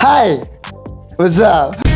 Hai, what's up?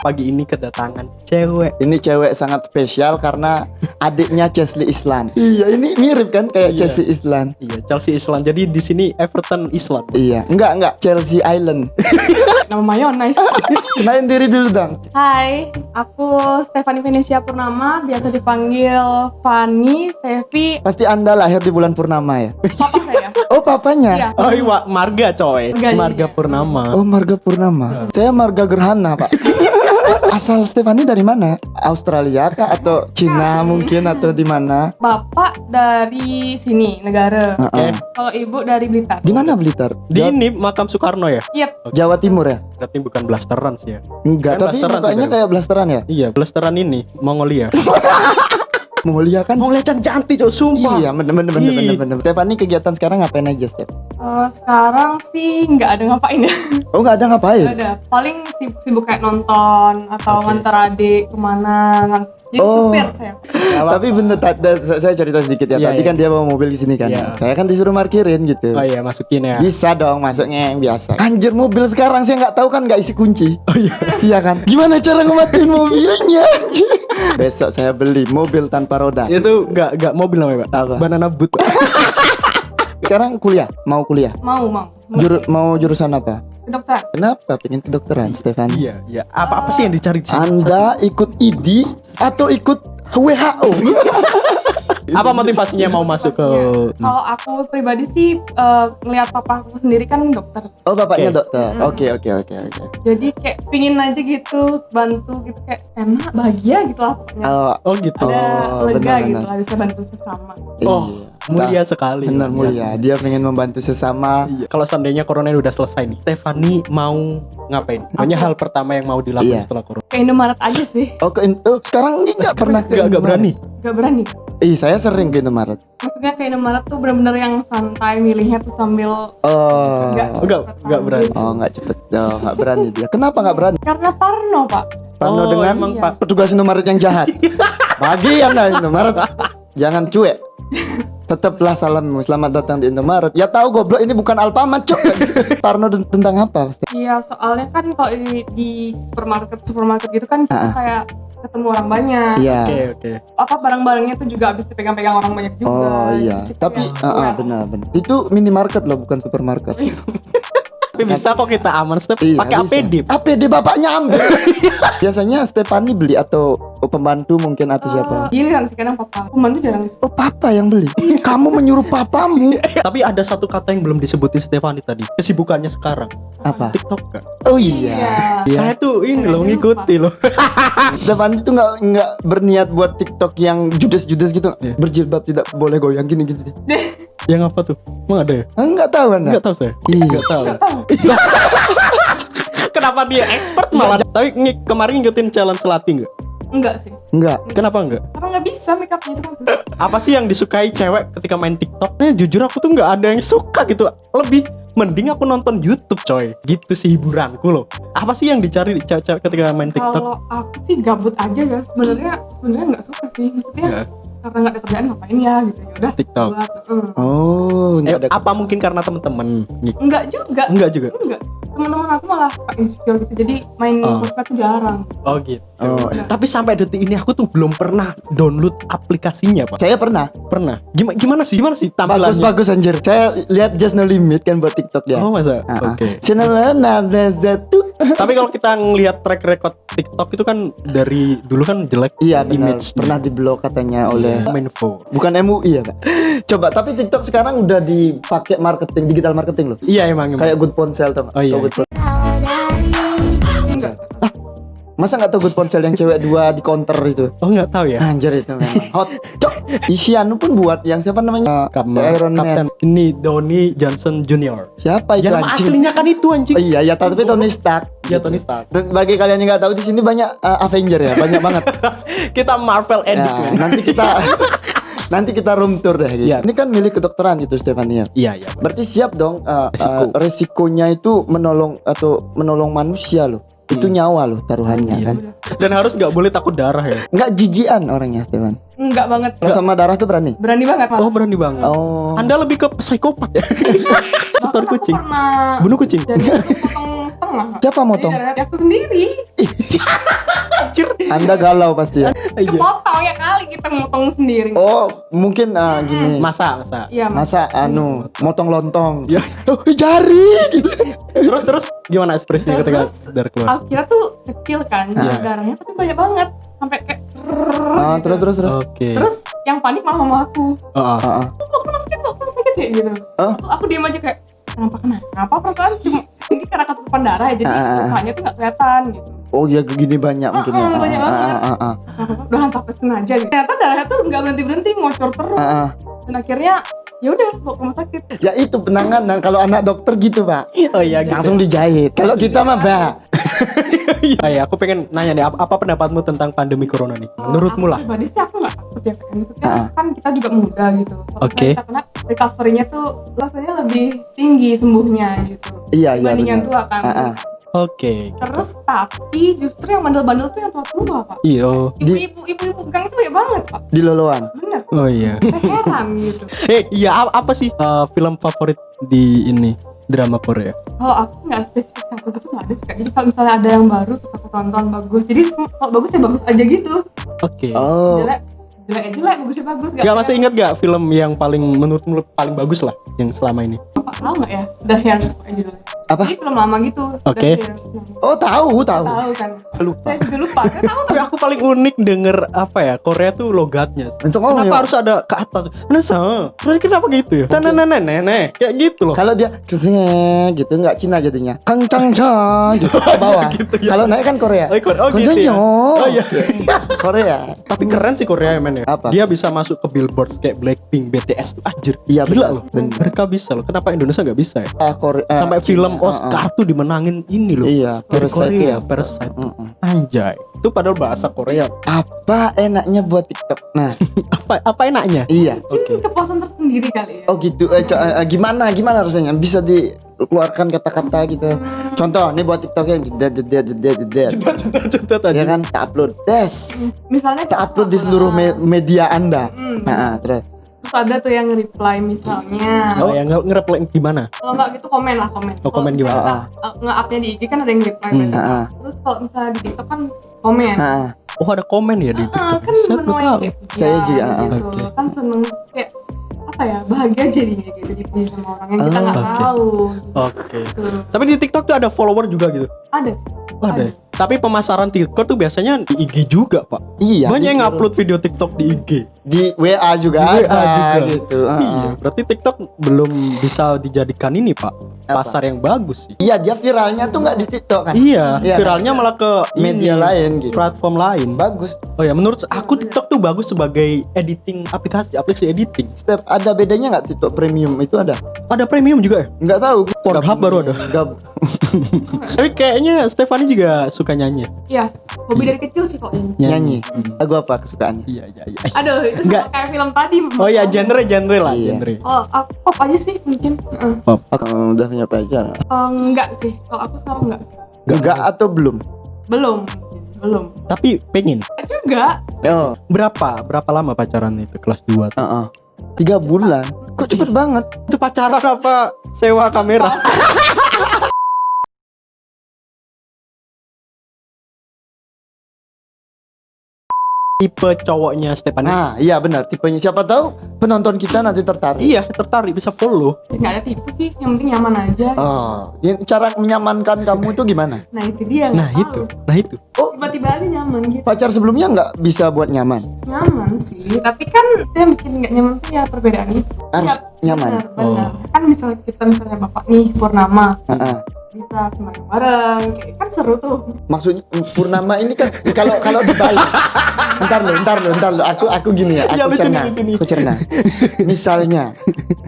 Pagi ini kedatangan cewek. Ini cewek sangat spesial karena adiknya Chesley Islan. Iya, ini mirip kan kayak Iya. Chesley Islan. Iya, Chelsea Island. Jadi di sini Everton Island. Iya, enggak enggak Chelsea Island. Nama mayonnaise. Kenalin diri dulu dong. Hai, aku Stefani Venesia Purnama, biasa dipanggil Fani, Stevi, Pasti Anda lahir di bulan purnama ya? papa saya. Oh, papanya. Iya. Oh iya, Marga coy. Marga, Marga iya. Purnama. Oh, marga purnama. Saya marga gerhana, Pak. Asal Stefani dari mana? Australia kah atau Cina mungkin atau di mana? Bapak dari sini, negara. Heeh. Kalau ibu dari Blitar. Di mana Blitar? Di Jawa, ini makam Soekarno ya? Yep, Jawa Timur ya? Berarti bukan blasteran sih ya? Enggak, Kan tapi mukanya kayak blasteran ya? Iya, blasteran ini Mongolia. Mongolia kan? Mongolia can cantik cok, sumpah. Iya, bener bener bener bener bener. Stefani kegiatan sekarang ngapain aja, Stef? eh, sekarang sih nggak ada ngapain ya. Oh, nggak ada Nggak ngapain? ada. Paling sibuk, sibuk kayak nonton atau Oke. nganter adik ke mana. Jadi Oh. supir saya. Tapi bener, ta- da- sa- saya cerita sedikit ya. Iya, Tadi iya. kan dia bawa mobil di sini kan. Iya. Saya kan disuruh parkirin gitu. Oh iya, masukin ya. Bisa dong masuknya yang biasa. Anjir mobil sekarang saya nggak tahu kan nggak isi kunci. Oh iya. iya kan. Gimana cara ngematiin mobilnya? Besok saya beli mobil tanpa roda. Itu enggak enggak mobil namanya, Pak. Apa? Banana boot. Sekarang kuliah, mau kuliah. Mau, mau. Juru- mau jurusan apa? Kedokteran. Kenapa pengen kedokteran, Stefan? iya, iya. Apa apa sih yang dicari di sini? Anda ikut ID atau ikut WHO? Apa motivasinya mau masuk ke. Kalau aku pribadi sih eh, ngelihat papa aku sendiri kan dokter. Oh bapaknya Oke. dokter. Oke oke oke oke. Jadi kayak pingin aja gitu bantu gitu kayak enak bahagia gitu lah pokoknya. Oh, Oh gitu. Ada oh, lega benar, gitu benar. lah bisa bantu sesama. Oh, iya. Mulia sekali. Benar Iya. mulia. Dia pengen membantu sesama. Iya. Kalau seandainya corona ini udah selesai nih, Stefani mau ngapain? Pokoknya hal pertama yang mau dilakukan Iya. setelah corona. Ke Indomaret aja sih. Oh, ke, oh sekarang ini nggak pernah ke Gak, berani. Gak berani. Ih, saya sering ke Indomaret. Maksudnya ke Indomaret tuh bener-bener yang santai milihnya tuh sambil Oh. nggak Enggak, cepet enggak berani. Oh, nggak cepet. Oh, nggak berani dia. Kenapa nggak berani? Karena Parno pak. Parno Oh, dengan emang, Iya. Pak. petugas Indomaret yang jahat. Bagi anda Indomaret, jangan cuek. Tetaplah salammu, selamat datang di Indomaret. Ya tahu goblok ini bukan Alfamart, cok. Parno tentang apa? Iya soalnya kan kalau di, di supermarket supermarket gitu kan kita Ah. kayak ketemu orang banyak. Iya. Oke, oke. Apa barang-barangnya tuh juga habis dipegang-pegang orang banyak juga. Oh iya, Jadi kita tapi ah, ah, aware. benar benar. Itu minimarket loh, bukan supermarket. Tapi bisa kok kita aman, Stef. Iya, Pakai. APD. APD bapaknya ambil. Biasanya Stefani beli atau pembantu mungkin atau siapa? Eh, Giliran sih kadang papa. Pembantu jarang di Oh papa yang beli. Kamu menyuruh papamu. Tapi ada satu kata yang belum disebutin Stefani tadi. Kesibukannya sekarang. Apa? TikTok kan? Oh iya. Iya. Saya tuh ini loh ngikuti loh. Stefani tuh nggak nggak berniat buat TikTok yang judes-judes gitu. Iya. Berjilbab tidak boleh goyang gini gini. Yang apa tuh? Emang ada ya? Enggak tahu anda. Enggak tahu saya. Iya. Enggak tahu. Nggak tahu. Kenapa dia expert malah? Tapi ng- kemarin ngikutin challenge Selati enggak? Enggak sih. Enggak. Kenapa enggak? Karena nggak bisa make upnya itu kan susah. Apa sih yang disukai cewek ketika main TikTok? Eh, jujur aku tuh nggak ada yang suka gitu. Lebih mending aku nonton YouTube coy. Gitu sih hiburanku loh. Apa sih yang dicari cewek-cewek ketika main TikTok? Kalau aku sih gabut aja ya. Sebenarnya sebenarnya nggak suka sih. Maksudnya Ya, karena nggak ada kerjaan ngapain ya gitu ya udah. TikTok. Buat, mm. Oh, Eh, enggak ada. apa mungkin karena temen-temen? Ngik- Enggak juga. Enggak juga. Enggak. Teman-teman aku malah insecure gitu. Jadi main Oh. sosmed tuh jarang. Oh gitu. Oh, iya. Tapi sampai detik ini aku tuh belum pernah download aplikasinya, Pak. Saya pernah. Pernah. Gimana gimana sih? Gimana sih tampilannya? Bagus bagus anjir. Saya lihat Just No Limit kan buat TikTok dia. Oh, masa? Oke. Channel satu. Tapi kalau kita ngelihat track record TikTok itu kan dari dulu kan jelek Iya benar. image Pernah diblok katanya oleh Menfo. bukan MUI ya kak. Coba tapi TikTok sekarang udah dipakai marketing digital marketing loh. Iya emang. emang. Kayak Good Ponsel tuh. Oh, iya. Good Ponsel. Masa nggak tahu Good Ponsel yang cewek dua di counter itu? Oh nggak tahu ya. Anjir itu memang hot. Cok. Isianu pun buat yang siapa namanya? Kapten, Iron Man. Kapten ini Donny Johnson Junior. Siapa itu Yang nama anjing? aslinya kan itu anjing. Oh iya ya tapi Tony Stark. Ya Tony Stark. Dan bagi kalian yang nggak tahu di sini banyak uh, Avenger ya, banyak banget. Kita Marvel edit. Ya, nanti kita nanti kita room tour deh. Gitu. Iya. Ini kan milik kedokteran gitu Stefania. Iya iya. Berarti siap dong uh, Resiko. uh, resikonya itu menolong atau menolong manusia loh. Itu Hmm. nyawa loh taruhannya Iya. kan. Dan harus nggak boleh takut darah ya. Nggak jijian orangnya Stefan. Enggak banget. Kalau sama darah tuh berani. Berani banget malah. Oh berani banget. Oh. Anda lebih ke psikopat ya? Setor kucing. pernah Bunuh kucing. jadi potong setengah. Siapa Jadi motong? darahnya aku sendiri. Anjir. Anda galau pasti ya. Iya. Kepotong ya kali kita motong sendiri. Oh, mungkin ah, gini. Masa, masa. Iya, Mas. Masa anu motong lontong. Ya. Oh, jari gitu. Terus terus gimana ekspresinya ketika darah keluar? Aku kira tuh kecil kan Iya. darahnya tapi banyak banget sampai kayak Ah, gitu. terus terus terus. Oke. Terus yang panik malah mama aku. Oh. Ah, ah. Kok kena sakit kok kena sakit ya gitu. Oh. Aku, aku diam aja kayak kenapa kenapa perasaan cuma ini karena ketutupan darah ya jadi lukanya tuh nggak kelihatan gitu. Oh, ya gini banyak mungkin ya. Ah, banyak banget. ah, ah, ah. Udah sampai sengaja gitu. Ternyata darahnya tuh nggak berhenti berhenti ngocor terus. Ah, ah. Dan akhirnya ya udah bawa ke rumah sakit. Ya itu penanganan kalau anak dokter gitu, Pak. Oh iya, gitu. Langsung dijahit. Kalau kita mah, Mbak. Iya, ya, aku pengen nanya nih, apa, apa pendapatmu tentang pandemi corona nih? Menurutmu lah. Pribadi sih aku nggak takut ya kan. Maksudnya Ah, ah. kan kita juga muda gitu. Oke. kita kena recovery-nya tuh rasanya lebih tinggi sembuhnya gitu. Iya, iya Dibanding yang benar. tua kan. Ah, ah. Oke. Terus tapi justru yang bandel-bandel tuh yang tua-tua pak. Iyo. Di- Ibu-ibu ibu-ibu gang tuh ya banget pak. Di loloan. Bener. Oh iya. Saya heran gitu. Eh, iya apa, sih uh, film favorit di ini drama Korea? Kalau aku nggak spesifik satu gitu nggak ada sih Kak. Jadi kalau misalnya ada yang baru terus aku tonton bagus. Jadi kalau bagus ya bagus aja gitu. Oke. Oh. Jelek jelek ya jelek bagus ya bagus. Gak masih ingat gak film yang paling menurutmu paling bagus lah yang selama ini? Apa tahu nggak ya? The Hairs pokoknya judulnya. Apa? Jadi film lama gitu. Oke. Namanya. Oh, tahu, tahu. Tahu kan? Lupa. Saya juga lupa. Saya tahu Tapi aku paling unik denger apa ya Korea tuh logatnya. Kenapa ya. harus ada ke atas? Nasa, terus kenapa gitu ya? Tanah nenek nenek kayak gitu loh. Kalau dia ke sini gitu nggak Cina jadinya. Kang Chang Cha gitu ke bawah. Gitu ya. Kalau naik kan Korea. Oh, Korea. oh gitu ya. Oh iya. Korea. Tapi keren sih Korea men ya. Apa? Dia bisa masuk ke billboard kayak Blackpink, BTS tuh anjir. Iya Gila loh. Mereka bisa loh. Kenapa Indonesia nggak bisa ya? Ah, Korea. eh, Sampai film Ah, Oscar tuh dimenangin ini loh. Iya, Parasite Korea, ya. Parasite. Mm-mm. Anjay. Itu padahal bahasa Korea. Apa enaknya buat TikTok? Nah, Apa apa enaknya? iya. mungkin kepuasan tersendiri kali ya. Oh gitu. Eh, co- eh, gimana gimana rasanya? Bisa dikeluarkan kata-kata gitu. Contoh, nih buat TikTok yang jeda jeda jeda jeda. Cerita tadi. Ya kan, kita upload. Des. misalnya Kita upload di seluruh me- media Anda. Hmm, Nah, ah, terus. Terus ada tuh yang reply misalnya Oh, yang nge- nge-reply gimana? kalau nggak gitu komen lah komen Oh, komen misalnya gimana? uh, nge-upnya di IG kan ada yang reply Hmm. Ah, ah. terus kalau misalnya di TikTok kan komen Ah, Oh, ada komen ya di Ah, TikTok. kan Saya tahu. ya, juga, ah, gitu. oke. kan seneng kayak apa ya bahagia jadinya gitu dipuji sama orang yang kita nggak oke. tahu Oke. gitu. Tapi di TikTok tuh ada follower juga gitu. ada sih Oh, ada. Tapi pemasaran TikTok tuh biasanya di IG juga, Pak. iya. Banyak yang upload video TikTok di IG. di WA juga Di WA ada juga. gitu. Iya, berarti TikTok belum bisa dijadikan ini, Pak. Apa? Pasar yang bagus sih. Iya, dia viralnya tuh nggak di TikTok kan? Iya, Iya, viralnya malah ke Media ini, lain gitu. platform lain. Bagus. Oh ya, menurut aku TikTok tuh bagus sebagai editing aplikasi, aplikasi editing. Step ada bedanya nggak TikTok premium itu ada? Ada premium juga ya? Nggak tahu. Pornhub baru ada. gab- Tapi kayaknya Stefani juga suka nyanyi. iya hobi dari kecil sih kok ini nyanyi. Lagu apa kesukaannya? Iya, iya, iya. aduh itu Nggak. kayak film tadi Oh ya, genre genre lah, Iya. genre. oh aku pop aja sih mungkin Heeh. Aku udah punya pacar. Eh, enggak sih kalau aku sekarang enggak Enggak atau belum? belum belum Tapi pengen. juga Oh, Berapa? Berapa lama pacaran itu kelas 2? uh Tiga bulan. Kok cepet banget? Itu pacaran apa sewa kamera? Tipe cowoknya Stefani. Nah, iya benar. Tipenya siapa tahu penonton kita nanti tertarik. Iya, tertarik bisa follow. nggak ada tipe sih yang penting nyaman aja Oh, yang cara menyamankan kamu itu gimana? nah itu dia Nah, nggak itu. tahu. Nah, itu. tiba-tiba aja nyaman gitu Pacar sebelumnya nggak bisa buat nyaman. nyaman sih tapi kan yang bikin nggak nyaman tuh ya perbedaan itu Harus Iya, nyaman. benar, benar. kan misalnya kita misalnya bapak nih Purnama Heeh. Bisa sembahyang bareng kayak kan seru tuh Maksudnya purnama ini kan kalau kalau dibalik. Entar lo, entar lo, entar lo. Aku aku gini ya. Iya, Aku nih, cerna. Aku cerna. Misalnya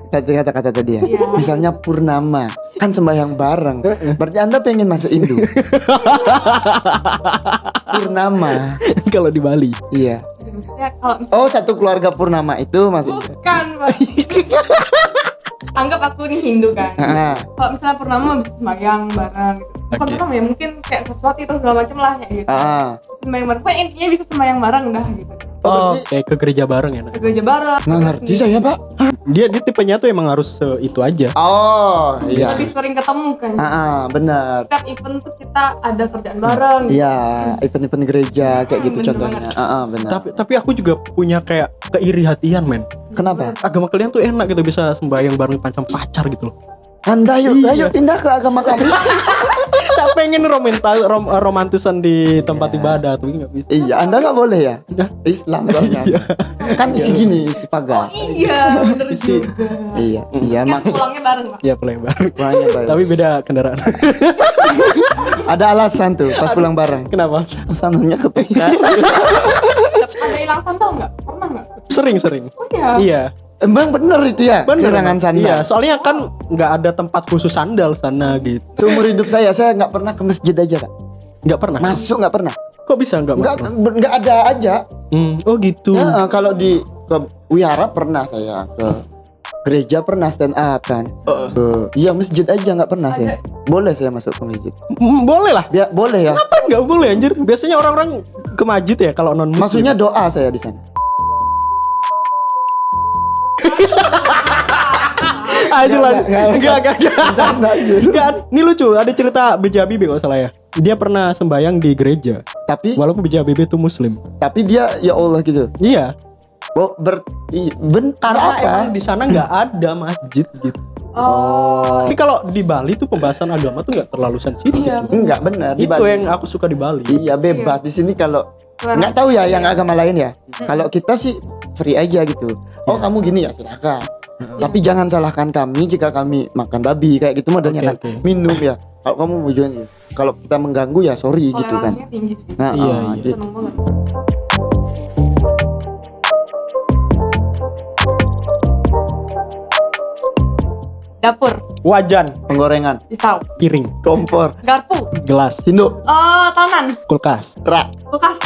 tadi kata-kata tadi ya. Iya. Misalnya purnama kan sembahyang bareng. Berarti Anda pengen masuk Hindu. purnama. Kalau di Bali. Iya. Kalau misalnya Oh, satu keluarga purnama itu masuk. bukan Pak. anggap aku nih Hindu kan Heeh. kalau misalnya Purnama bisa sembahyang bareng gitu Oke. Purnama ya mungkin kayak sesuatu itu segala macem lah ya gitu Ah. Sembahyang bareng pokoknya intinya bisa sembahyang bareng dah gitu Oh, Oh, kayak ke gereja bareng ya. Nak? ke gereja bareng Nggak ngerti saya pak. Dia dia tipenya tuh emang harus se- itu aja. Oh iya. lebih sering ketemu kan Ah, ah, benar. setiap event tuh kita ada kerjaan bareng Iya, event-event gereja kayak Hmm, gitu bener contohnya. banget. Ah, ah, benar. Tapi tapi aku juga punya kayak keiri hatian men. Kenapa? Agama kalian tuh enak gitu bisa sembahyang bareng pancam pacar gitu loh. Anda yuk, Iya. ayo pindah ke agama kami. Saya pengen romantis rom, romantisan di tempat Ya. ibadah tapi nggak bisa. iya, Anda nggak boleh ya? Iya. Islam soalnya. kan isi gini, isi oh pagar. iya bener Isi- juga Iya, iya kan maksud pulangnya bareng pak Ya pulang bareng. Pulangnya bareng. Tapi beda kendaraan. Ada alasan tuh pas pulang bareng. Kenapa? Sananya kepecah. ada hilang sandal nggak pernah nggak Sering-sering. oh iya Iya. Emang bener itu ya? Bener. Kehilangan sandal. Iya, soalnya kan nggak ada tempat khusus sandal sana gitu. Seumur hidup saya, saya nggak pernah ke masjid aja, Pak. Nggak pernah. Masuk nggak pernah. Kok bisa nggak? Nggak nggak ada aja. Hmm, oh gitu. Ya, kalau di ke wihara pernah saya ke gereja pernah stand up kan. Ke- Iya masjid aja nggak pernah saya. Boleh saya masuk ke masjid. Hmm, boleh lah. Biar boleh ya. Apa nggak boleh anjir? Biasanya orang-orang ke masjid ya kalau non muslim. Maksudnya doa saya di sana. aja lah. Nggak, nggak, Enggak, enggak, ini lucu. Ada cerita B.J. Habibie kalau salah ya. Dia pernah sembahyang di gereja, Tapi walaupun B.J. Habibie itu muslim. tapi dia ya Allah gitu. Iya, Oh, ber i- ben karena apa? emang di sana nggak ada masjid gitu. Oh. Tapi kalau di Bali tuh pembahasan agama tuh nggak terlalu sensitif. Iya. Enggak benar di Itu Bali. yang aku suka di Bali. Iya bebas di sini kalau nggak tahu ya yang agama lain ya. Kalau kita sih free aja gitu. Oh Iya. kamu gini ya silakan. Tapi jangan salahkan kami jika kami makan babi kayak gitu modelnya Oke, kan. oke. Minum ya. Kalau kamu mau jual kalau kita mengganggu ya sorry gitu kan. tinggi sih Nah, Iya, ah, iya. gitu. dapur Wajan, Penggorengan, pisau piring, kompor, garpu gelas, sendok, eh tanan kulkas, rak, kulkas.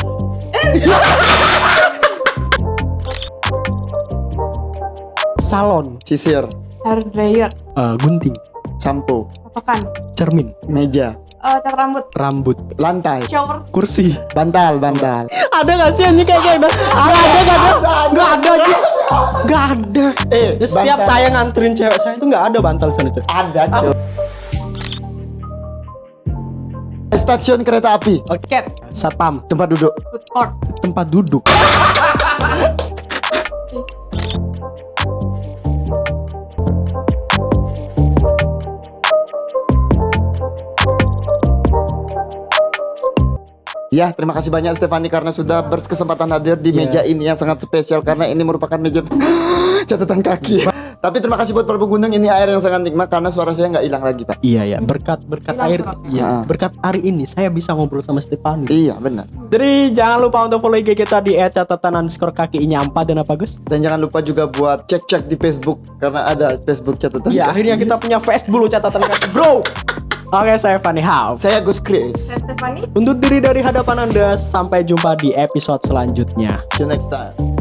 Salon, sisir, hair dryer. Eh, gunting, sampo, patokan. Cermin, meja, eh cat rambut. Rambut, lantai, shower. Kursi. bantal, bantal. Ada gak sih anjing kayak kayak gitu? Ada, nggak ada, nggak ada, nggak ada. Eh, Ya, setiap bantal. saya nganterin cewek saya itu nggak ada bantal sana cuy. ada cuy. Stasiun kereta api, cap Satpam, tempat duduk. food court tempat duduk. Ya, terima kasih banyak Stefani karena sudah berkesempatan hadir di Iya. meja ini yang sangat spesial karena ini merupakan meja catatan kaki. Tapi terima kasih buat para pengunjung ini air yang sangat nikmat karena suara saya nggak hilang lagi, Pak. Iya ya, berkat berkat Hilang air, iya, Ah. berkat hari ini saya bisa ngobrol sama Stefani. Iya, benar. Jadi jangan lupa untuk follow IG kita di @catatan underscore kaki ini empat dan apa Gus? Dan jangan lupa juga buat cek-cek di Facebook karena ada Facebook catatan. Iya, akhirnya kita punya Facebook catatan kaki, bro. Oke, saya Fanny House. Saya Gus Chris. saya Stephanie Untuk diri dari hadapan Anda, sampai jumpa di episode selanjutnya. See you next time.